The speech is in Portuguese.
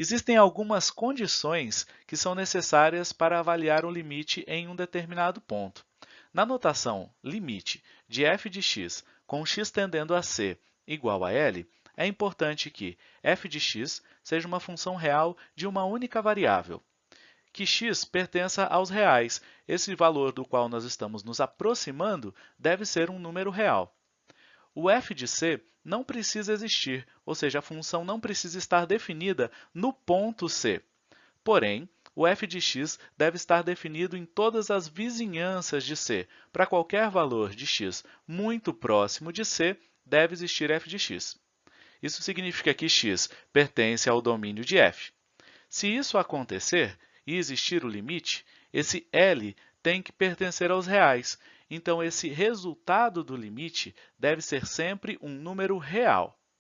Existem algumas condições que são necessárias para avaliar o limite em um determinado ponto. Na notação limite de f de x com x tendendo a c igual a L, é importante que f de x seja uma função real de uma única variável, que x pertença aos reais. Esse valor do qual nós estamos nos aproximando deve ser um número real. O f de c não precisa existir, ou seja, a função não precisa estar definida no ponto C. Porém, o f de x deve estar definido em todas as vizinhanças de C. Para qualquer valor de x muito próximo de C, deve existir f de x. Isso significa que x pertence ao domínio de f. Se isso acontecer e existir o limite, esse L tem que pertencer aos reais, então, esse resultado do limite deve ser sempre um número real.